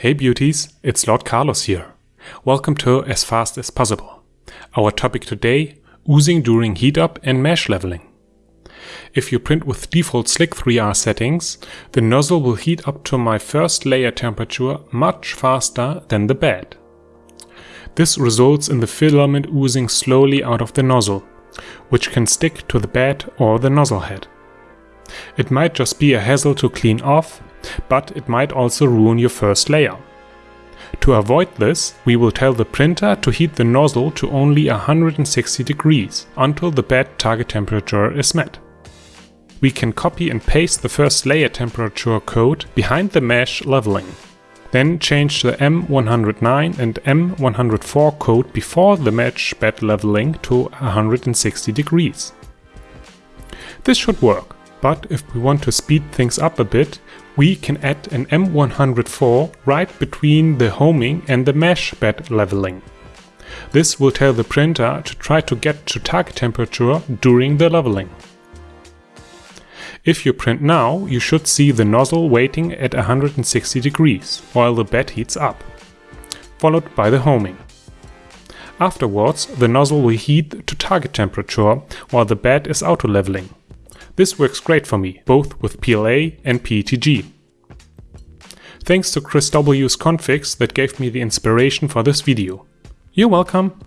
Hey beauties, it's Lord Carlos here. Welcome to As Fast as Possible. Our topic today, oozing during heat up and mesh leveling. If you print with default Slic3r settings, the nozzle will heat up to my first layer temperature much faster than the bed. This results in the filament oozing slowly out of the nozzle, which can stick to the bed or the nozzle head. It might just be a hassle to clean off, but it might also ruin your first layer. To avoid this, we will tell the printer to heat the nozzle to only 160 degrees until the bed target temperature is met. We can copy and paste the first layer temperature code behind the mesh leveling. Then change the M109 and M104 code before the mesh bed leveling to 160 degrees. This should work. But if we want to speed things up a bit, we can add an M104 right between the homing and the mesh bed leveling. This will tell the printer to try to get to target temperature during the leveling. If you print now, you should see the nozzle waiting at 160 degrees while the bed heats up, followed by the homing. Afterwards, the nozzle will heat to target temperature while the bed is auto-leveling. This works great for me, both with PLA and PETG. Thanks to Chris W's configs that gave me the inspiration for this video. You're welcome!